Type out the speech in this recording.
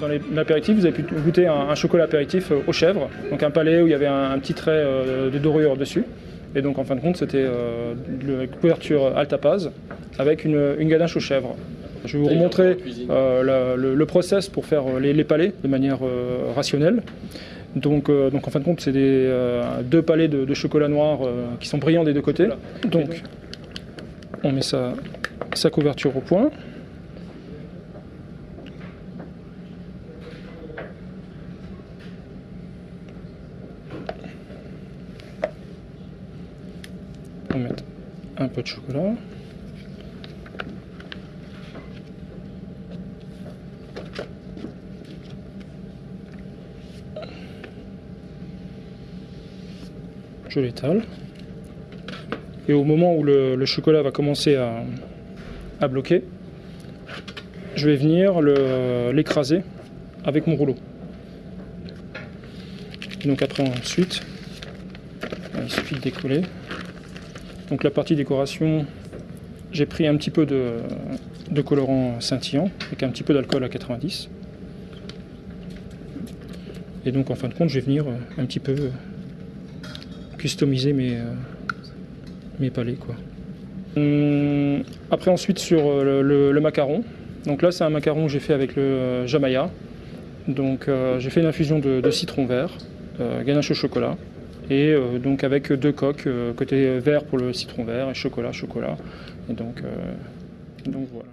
Dans l'apéritif, vous avez pu goûter un, chocolat apéritif aux chèvres, donc un palais où il y avait un, petit trait de dorure dessus. Et donc en fin de compte, c'était la couverture Altapaz avec une, une ganache aux chèvres. Je vais vous remontrer euh, le, process pour faire euh, les, palais de manière euh, rationnelle. Donc, donc, en fin de compte, c'est deux palais de, chocolat noir qui sont brillants des deux côtés. Donc on met sa, sa couverture au point. On met un peu de chocolat. je l'étale. Et au moment où le, chocolat va commencer à, bloquer, je vais venir l'écraser avec mon rouleau. donc après ensuite, il suffit de décoller. Donc la partie décoration, j'ai pris un petit peu de, colorant scintillant avec un petit peu d'alcool à 90. Et donc en fin de compte, je vais venir un petit peu customiser mes, euh, mes palais. Quoi. Hum, après ensuite sur euh, le, macaron. Donc là c'est un macaron que j'ai fait avec le euh, Jamaya. Donc j'ai fait une infusion de, citron vert, ganache au chocolat. Et donc avec deux coques, côté vert pour le citron vert et chocolat, chocolat. Et donc, donc voilà.